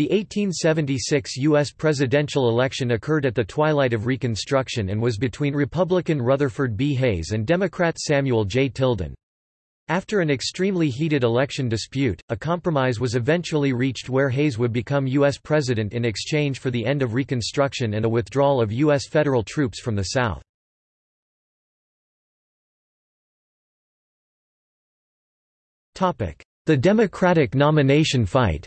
The 1876 U.S. presidential election occurred at the twilight of Reconstruction and was between Republican Rutherford B. Hayes and Democrat Samuel J. Tilden. After an extremely heated election dispute, a compromise was eventually reached where Hayes would become U.S. president in exchange for the end of Reconstruction and a withdrawal of U.S. federal troops from the South. The Democratic nomination fight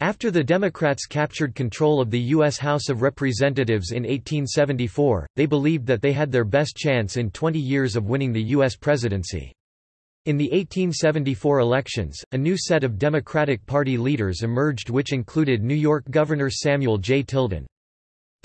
After the Democrats captured control of the U.S. House of Representatives in 1874, they believed that they had their best chance in 20 years of winning the U.S. presidency. In the 1874 elections, a new set of Democratic Party leaders emerged which included New York Governor Samuel J. Tilden.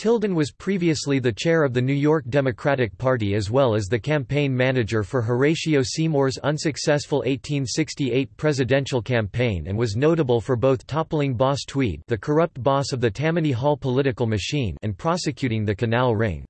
Tilden was previously the chair of the New York Democratic Party as well as the campaign manager for Horatio Seymour's unsuccessful 1868 presidential campaign and was notable for both toppling Boss Tweed the corrupt boss of the Tammany Hall political machine and prosecuting the Canal Ring.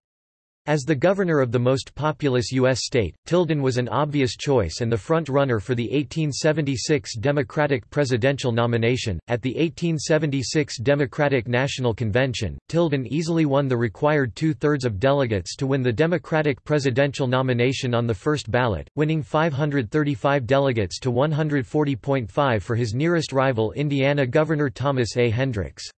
As the governor of the most populous U.S. state, Tilden was an obvious choice and the front-runner for the 1876 Democratic presidential nomination. At the 1876 Democratic National Convention, Tilden easily won the required two-thirds of delegates to win the Democratic presidential nomination on the first ballot, winning 535 delegates to 140.5 for his nearest rival Indiana Governor Thomas A. Hendricks.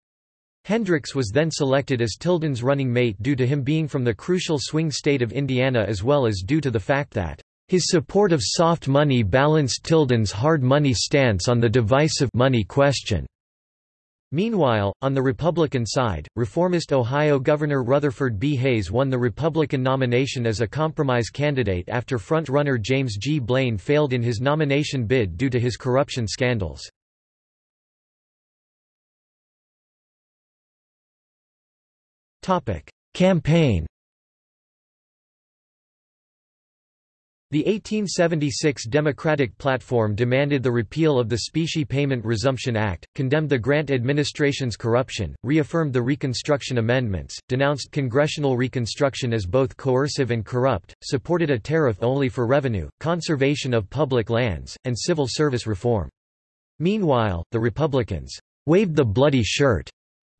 Hendricks was then selected as Tilden's running mate due to him being from the crucial swing state of Indiana as well as due to the fact that his support of soft money balanced Tilden's hard money stance on the divisive money question. Meanwhile, on the Republican side, reformist Ohio Governor Rutherford B. Hayes won the Republican nomination as a compromise candidate after front-runner James G. Blaine failed in his nomination bid due to his corruption scandals. Campaign The 1876 Democratic platform demanded the repeal of the Specie Payment Resumption Act, condemned the Grant administration's corruption, reaffirmed the Reconstruction Amendments, denounced congressional Reconstruction as both coercive and corrupt, supported a tariff only for revenue, conservation of public lands, and civil service reform. Meanwhile, the Republicans waved the bloody shirt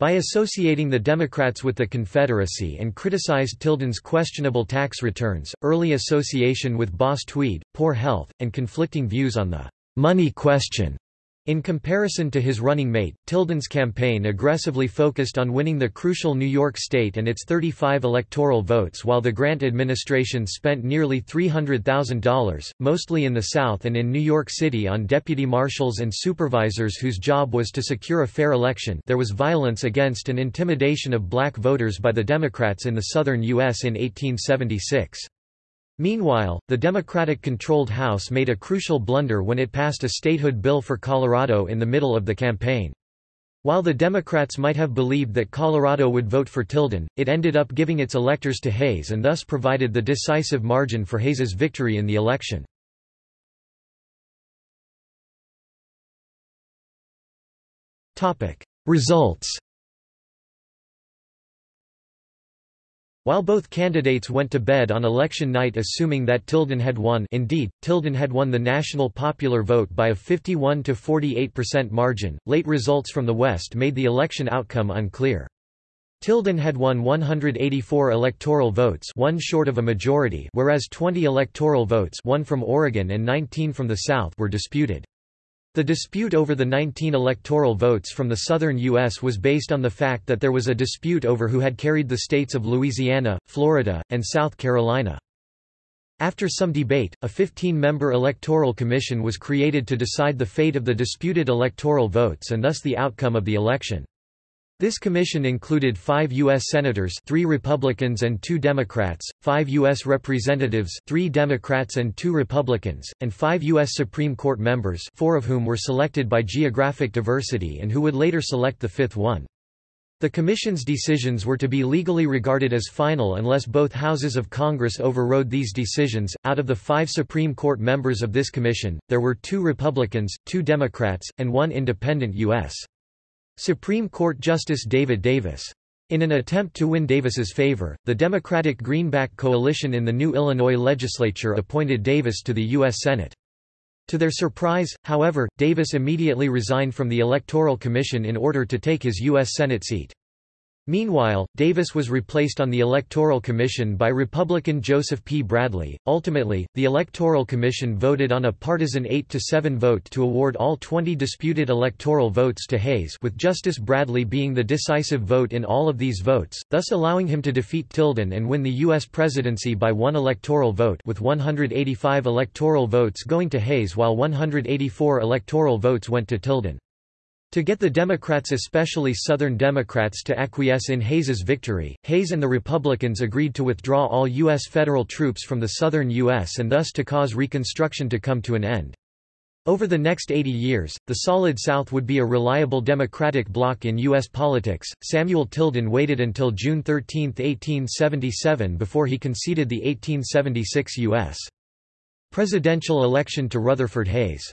by associating the Democrats with the Confederacy and criticized Tilden's questionable tax returns, early association with Boss Tweed, poor health, and conflicting views on the money question. In comparison to his running mate, Tilden's campaign aggressively focused on winning the crucial New York State and its 35 electoral votes while the Grant administration spent nearly $300,000, mostly in the South and in New York City on deputy marshals and supervisors whose job was to secure a fair election there was violence against and intimidation of black voters by the Democrats in the southern U.S. in 1876. Meanwhile, the Democratic-controlled House made a crucial blunder when it passed a statehood bill for Colorado in the middle of the campaign. While the Democrats might have believed that Colorado would vote for Tilden, it ended up giving its electors to Hayes and thus provided the decisive margin for Hayes's victory in the election. Results While both candidates went to bed on election night assuming that Tilden had won indeed, Tilden had won the national popular vote by a 51–48% margin, late results from the West made the election outcome unclear. Tilden had won 184 electoral votes one short of a majority whereas 20 electoral votes one from Oregon and 19 from the South were disputed. The dispute over the 19 electoral votes from the southern U.S. was based on the fact that there was a dispute over who had carried the states of Louisiana, Florida, and South Carolina. After some debate, a 15-member electoral commission was created to decide the fate of the disputed electoral votes and thus the outcome of the election. This commission included five U.S. Senators three Republicans and two Democrats, five U.S. Representatives three Democrats and two Republicans, and five U.S. Supreme Court members four of whom were selected by geographic diversity and who would later select the fifth one. The Commission's decisions were to be legally regarded as final unless both houses of Congress overrode these decisions. Out of the five Supreme Court members of this commission, there were two Republicans, two Democrats, and one independent U.S. Supreme Court Justice David Davis. In an attempt to win Davis's favor, the Democratic Greenback coalition in the new Illinois legislature appointed Davis to the U.S. Senate. To their surprise, however, Davis immediately resigned from the Electoral Commission in order to take his U.S. Senate seat. Meanwhile, Davis was replaced on the Electoral Commission by Republican Joseph P. Bradley. Ultimately, the Electoral Commission voted on a partisan 8 to 7 vote to award all 20 disputed electoral votes to Hayes, with Justice Bradley being the decisive vote in all of these votes, thus allowing him to defeat Tilden and win the U.S. presidency by one electoral vote with 185 electoral votes going to Hayes while 184 electoral votes went to Tilden. To get the Democrats especially Southern Democrats to acquiesce in Hayes's victory, Hayes and the Republicans agreed to withdraw all U.S. federal troops from the southern U.S. and thus to cause Reconstruction to come to an end. Over the next 80 years, the Solid South would be a reliable Democratic bloc in U.S. politics. Samuel Tilden waited until June 13, 1877 before he conceded the 1876 U.S. presidential election to Rutherford Hayes.